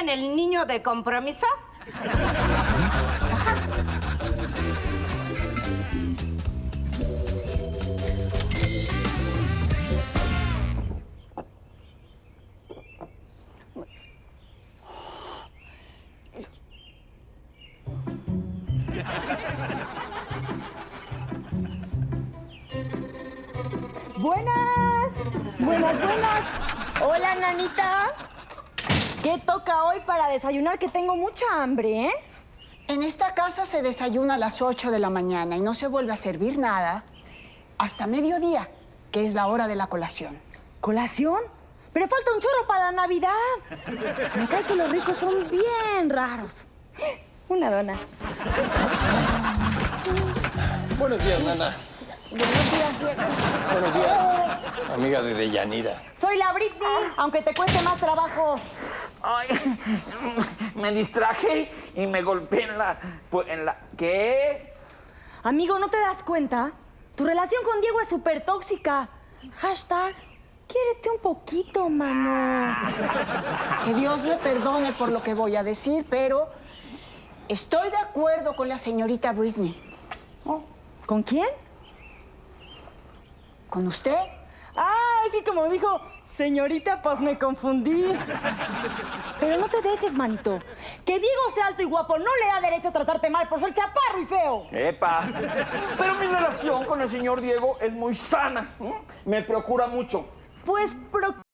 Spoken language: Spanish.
en el niño de compromiso? Buenas, buenas, buenas. Hola, nanita. ¿Qué toca hoy para desayunar? Que tengo mucha hambre, ¿eh? En esta casa se desayuna a las 8 de la mañana y no se vuelve a servir nada hasta mediodía, que es la hora de la colación. ¿Colación? Pero falta un chorro para la Navidad. Me cae que los ricos son bien raros. Una dona. Buenos días, Nana. Buenos días, Diego. Buenos días, amiga de Deyanira. Soy la Britney, aunque te cueste más trabajo. Ay, me distraje y me golpeé en la... pues, en la... ¿Qué? Amigo, ¿no te das cuenta? Tu relación con Diego es súper tóxica. Hashtag, quiérete un poquito, mano. Que Dios me perdone por lo que voy a decir, pero estoy de acuerdo con la señorita Britney. ¿Con quién? ¿Con usted? Ah, es que como dijo, señorita, pues me confundí. Pero no te dejes, manito. Que Diego sea alto y guapo no le da derecho a tratarte mal por ser chaparro y feo. Epa. Pero mi relación con el señor Diego es muy sana. Me procura mucho. Pues procura